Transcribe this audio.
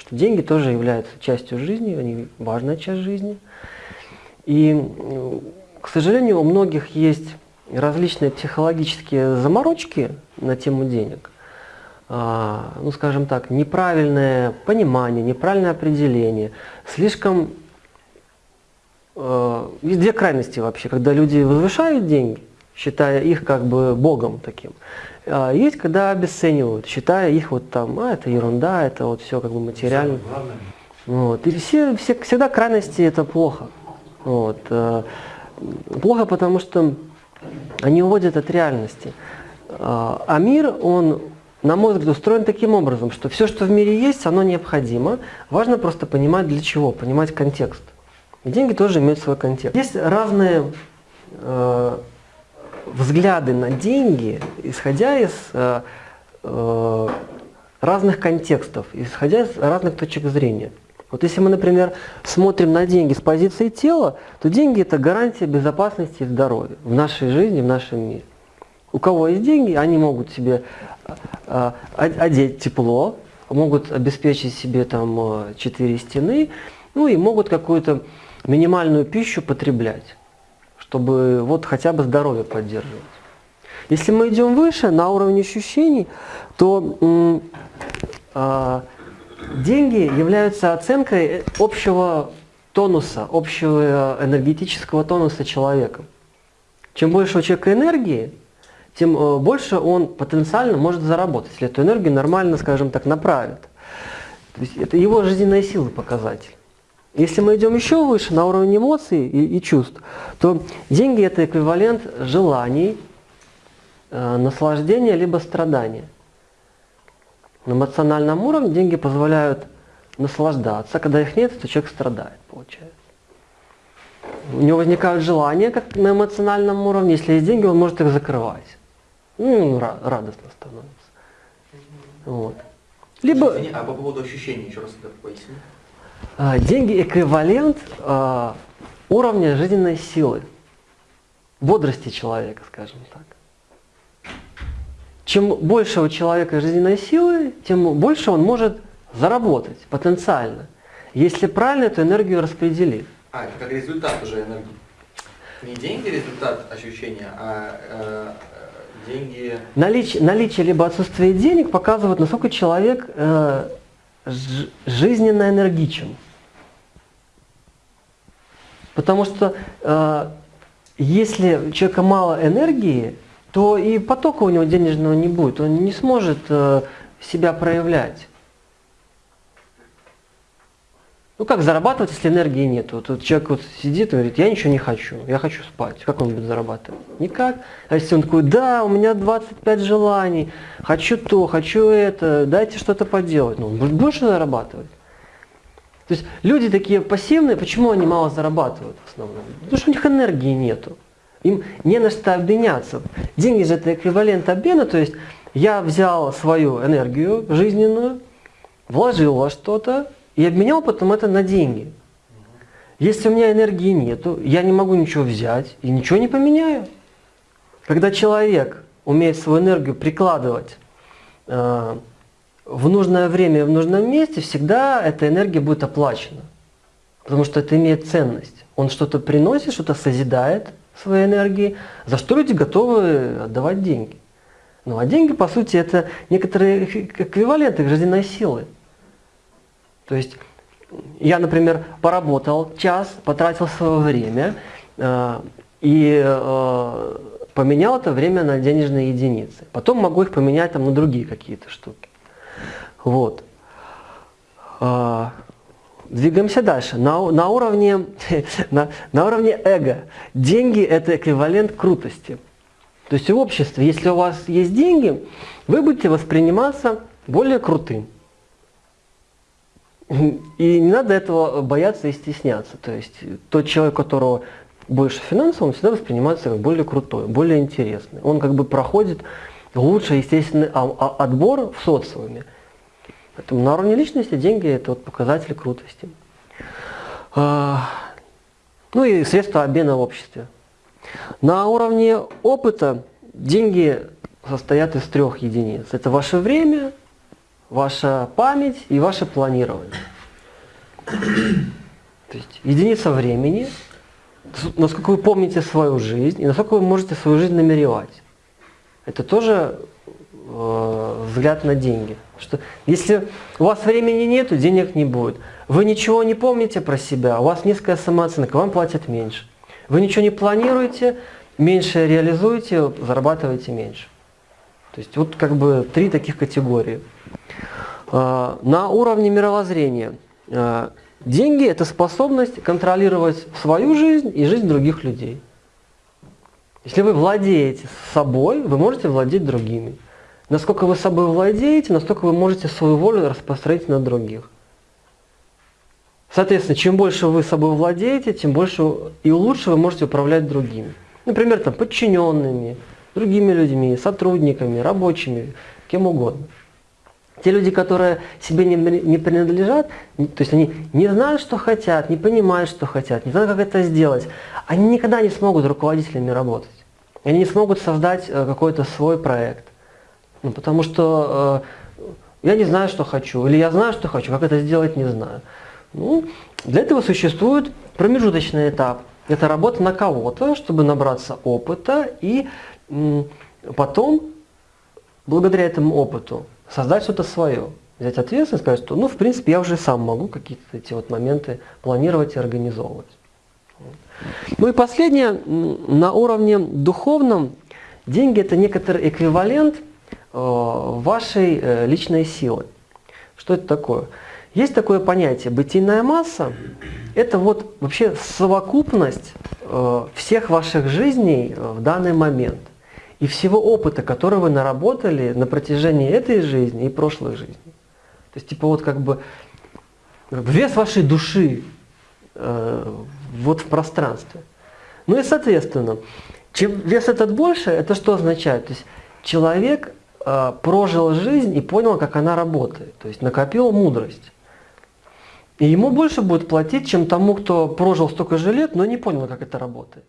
что деньги тоже являются частью жизни, они важная часть жизни. И, к сожалению, у многих есть различные психологические заморочки на тему денег. А, ну, скажем так, неправильное понимание, неправильное определение, слишком э, есть две крайности вообще, когда люди возвышают деньги, считая их как бы богом таким. А есть, когда обесценивают, считая их вот там, а, это ерунда, это вот все как бы материально. Вот. И все, все, всегда крайности это плохо. Вот. Э, плохо, потому что они уводят от реальности. А, а мир, он, на мой взгляд, устроен таким образом, что все, что в мире есть, оно необходимо. Важно просто понимать для чего, понимать контекст. И деньги тоже имеют свой контекст. Есть разные э, взгляды на деньги, исходя из э, э, разных контекстов, исходя из разных точек зрения. Вот если мы, например, смотрим на деньги с позиции тела, то деньги – это гарантия безопасности и здоровья в нашей жизни, в нашем мире. У кого есть деньги, они могут себе э, одеть тепло, могут обеспечить себе там четыре стены, ну и могут какую-то минимальную пищу потреблять чтобы вот хотя бы здоровье поддерживать. Если мы идем выше, на уровне ощущений, то э, деньги являются оценкой общего тонуса, общего энергетического тонуса человека. Чем больше у человека энергии, тем э, больше он потенциально может заработать, если эту энергию нормально, скажем так, направит. То есть это его жизненная сила показатель. Если мы идем еще выше, на уровень эмоций и, и чувств, то деньги – это эквивалент желаний, э, наслаждения либо страдания. На эмоциональном уровне деньги позволяют наслаждаться. Когда их нет, то человек страдает, получается. У него возникают желания, как на эмоциональном уровне. Если есть деньги, он может их закрывать. Ну, радостно становится. Вот. Либо... А по поводу ощущений еще раз это поясни. А, деньги эквивалент а, уровня жизненной силы, бодрости человека, скажем так. Чем больше у человека жизненной силы, тем больше он может заработать потенциально, если правильно эту энергию распределит. А, это как результат уже энергии. Не деньги результат ощущения, а э, деньги... Наличие, наличие либо отсутствие денег показывает, насколько человек э, жизненно энергичен. Потому что э, если у человека мало энергии, то и потока у него денежного не будет, он не сможет э, себя проявлять. Ну как зарабатывать, если энергии нет? Вот, вот человек вот сидит и говорит, я ничего не хочу, я хочу спать. Как он будет зарабатывать? Никак. А если он такой, да, у меня 25 желаний, хочу то, хочу это, дайте что-то поделать. Ну, он будет больше зарабатывать. То есть люди такие пассивные, почему они мало зарабатывают в основном? Потому что у них энергии нету. Им не на что обменяться. Деньги же это эквивалент обмена, то есть я взял свою энергию жизненную, вложил во что-то и обменял потом это на деньги. Если у меня энергии нету, я не могу ничего взять и ничего не поменяю. Когда человек умеет свою энергию прикладывать э, в нужное время и в нужном месте, всегда эта энергия будет оплачена. Потому что это имеет ценность. Он что-то приносит, что-то созидает своей энергией, за что люди готовы отдавать деньги. Ну а деньги, по сути, это некоторые эквиваленты жизненной силы. То есть я, например, поработал час, потратил свое время э, и э, поменял это время на денежные единицы. Потом могу их поменять там, на другие какие-то штуки. Вот. А, двигаемся дальше. На, на, уровне, на, на уровне эго. Деньги – это эквивалент крутости. То есть в обществе, если у вас есть деньги, вы будете восприниматься более крутым. И не надо этого бояться и стесняться. То есть тот человек, у которого больше финансов, он всегда воспринимается как более крутой, более интересный. Он как бы проходит лучший естественный отбор в социуме. Поэтому на уровне личности деньги – это вот показатель крутости. А, ну и средства обмена в обществе. На уровне опыта деньги состоят из трех единиц. Это ваше время, ваша память и ваше планирование. То есть единица времени, насколько вы помните свою жизнь и насколько вы можете свою жизнь намеревать. Это тоже э, взгляд на деньги. Что если у вас времени нет, денег не будет. Вы ничего не помните про себя, у вас низкая самооценка, вам платят меньше. Вы ничего не планируете, меньше реализуете, зарабатываете меньше. То есть вот как бы три таких категории. Э, на уровне мировоззрения э, деньги – это способность контролировать свою жизнь и жизнь других людей. Если вы владеете собой, вы можете владеть другими. Насколько вы собой владеете, настолько вы можете свою волю распространить на других. Соответственно, чем больше вы собой владеете, тем больше и лучше вы можете управлять другими. Например, там, подчиненными, другими людьми, сотрудниками, рабочими, кем угодно. Те люди, которые себе не, не принадлежат, то есть они не знают, что хотят, не понимают, что хотят, не знают, как это сделать, они никогда не смогут руководителями работать. Они не смогут создать э, какой-то свой проект. Ну, потому что э, я не знаю, что хочу, или я знаю, что хочу, как это сделать, не знаю. Ну, для этого существует промежуточный этап. Это работа на кого-то, чтобы набраться опыта и потом, благодаря этому опыту, создать что-то свое. Взять ответственность, сказать, что, ну, в принципе, я уже сам могу какие-то эти вот моменты планировать и организовывать. Ну и последнее, на уровне духовном, деньги – это некоторый эквивалент э, вашей э, личной силы. Что это такое? Есть такое понятие бытийная масса. Это вот вообще совокупность э, всех ваших жизней э, в данный момент и всего опыта, который вы наработали на протяжении этой жизни и прошлой жизни. То есть типа вот как бы вес вашей души э, вот в пространстве. Ну и соответственно, чем вес этот больше, это что означает? То есть человек э, прожил жизнь и понял, как она работает, то есть накопил мудрость. И ему больше будет платить, чем тому, кто прожил столько же лет, но не понял, как это работает.